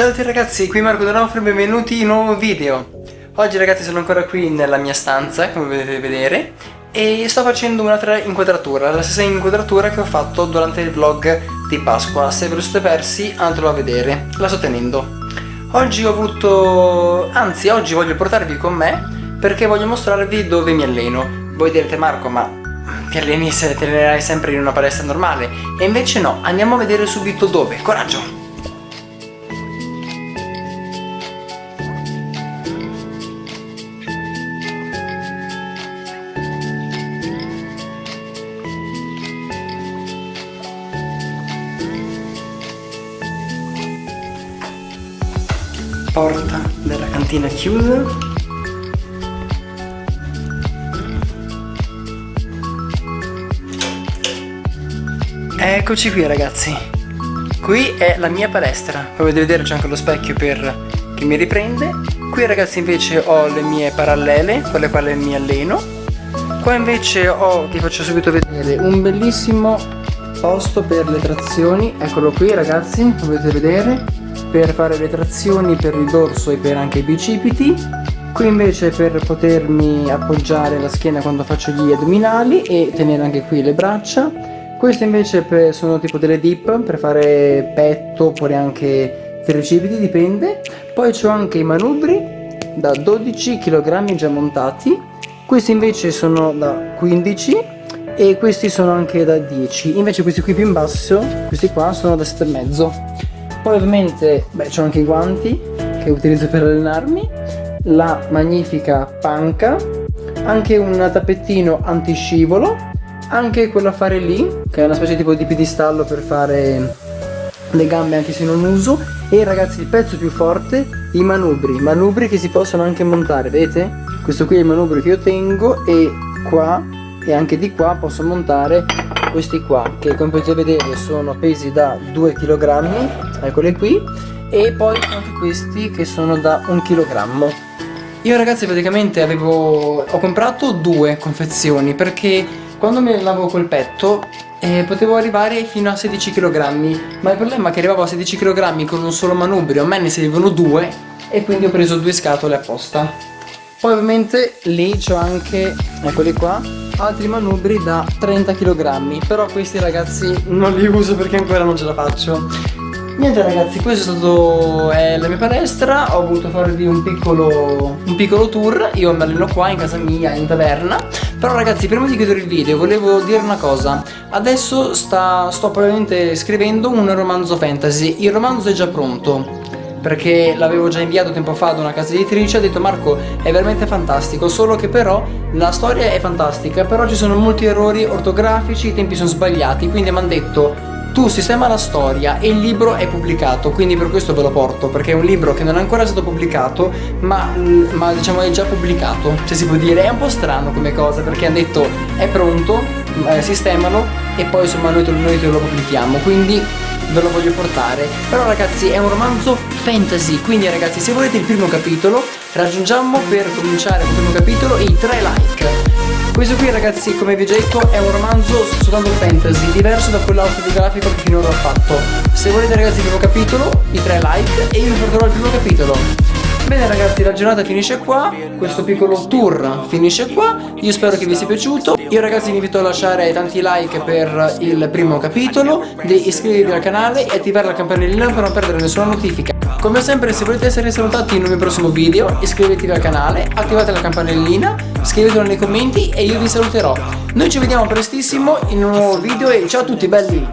Ciao a tutti ragazzi, qui Marco Donofrio, benvenuti in un nuovo video. Oggi ragazzi sono ancora qui nella mia stanza, come potete vedere E sto facendo un'altra inquadratura, la stessa inquadratura che ho fatto durante il vlog di Pasqua. Se ve lo siete persi, andatelo a vedere, la sto tenendo. Oggi ho avuto... anzi oggi voglio portarvi con me Perché voglio mostrarvi dove mi alleno. Voi direte Marco, ma ti alleni se ti allenerai sempre in una palestra normale? E invece no, andiamo a vedere subito dove, coraggio! Porta della cantina chiusa. Eccoci qui ragazzi. Qui è la mia palestra. Come potete vedere c'è anche lo specchio per che mi riprende. Qui ragazzi invece ho le mie parallele con le quali mi alleno. Qua invece ho ti faccio subito vedere un bellissimo posto per le trazioni. Eccolo qui ragazzi come potete vedere per fare le trazioni per il dorso e per anche i bicipiti. Qui invece per potermi appoggiare la schiena quando faccio gli addominali e tenere anche qui le braccia. Queste invece sono tipo delle dip per fare petto oppure anche tricipiti dipende. Poi ho anche i manubri da 12 kg già montati. Questi invece sono da 15 e questi sono anche da 10 invece questi qui più in basso questi qua sono da 7,5 poi ovviamente ho anche i guanti che utilizzo per allenarmi la magnifica panca anche un tappettino antiscivolo anche quello a fare lì che è una specie tipo di piedistallo per fare le gambe anche se non uso. E ragazzi il pezzo più forte i manubri. Manubri che si possono anche montare vedete? Questo qui è il manubrio che io tengo e qua e anche di qua posso montare questi qua che come potete vedere sono pesi da 2 kg eccoli qui e poi anche questi che sono da 1 kg io ragazzi praticamente avevo ho comprato due confezioni perché quando mi lavo col petto eh, potevo arrivare fino a 16 kg ma il problema è che arrivavo a 16 kg con un solo manubrio a me ne servivano due e quindi ho preso due scatole apposta. Poi ovviamente lì c'ho anche eccoli qua altri manubri da 30 kg però questi ragazzi non li uso perché ancora non ce la faccio. Niente ragazzi, questo è stato è la mia palestra, ho voluto farvi un piccolo, un piccolo tour, io mi alleno qua in casa mia, in taverna. Però ragazzi, prima di chiudere il video volevo dire una cosa. Adesso sta, sto probabilmente scrivendo un romanzo fantasy, il romanzo è già pronto perché l'avevo già inviato tempo fa ad una casa editrice ha detto Marco è veramente fantastico solo che però la storia è fantastica però ci sono molti errori ortografici i tempi sono sbagliati quindi mi hanno detto tu sistema la storia e il libro è pubblicato quindi per questo ve lo porto perché è un libro che non è ancora stato pubblicato ma, ma diciamo è già pubblicato. Se si può dire è un po' strano come cosa perché hanno detto è pronto eh, sistemalo e poi insomma noi te lo pubblichiamo. Quindi ve lo voglio portare. Però ragazzi è un romanzo fantasy quindi ragazzi se volete il primo capitolo raggiungiamo per cominciare il primo capitolo i 3 like. Questo qui ragazzi come vi ho detto è un romanzo soltanto fantasy diverso da quello autobiografico che finora ho fatto. Se volete ragazzi il primo capitolo i 3 like e io vi porterò il primo capitolo Bene ragazzi la giornata finisce qua Questo piccolo tour finisce qua Io spero che vi sia piaciuto Io ragazzi vi invito a lasciare tanti like per il primo capitolo Di iscrivervi al canale e attivare la campanellina per non perdere nessuna notifica. Come sempre se volete essere salutati in un mio prossimo video Iscrivetevi al canale, attivate la campanellina Scrivetelo nei commenti e io vi saluterò. Noi ci vediamo prestissimo in un nuovo video e ciao a tutti belli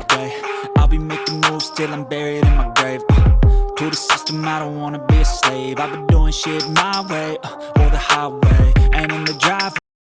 To the system, I don't wanna be a slave. I've been doing shit my way, uh, or the highway. And in the drive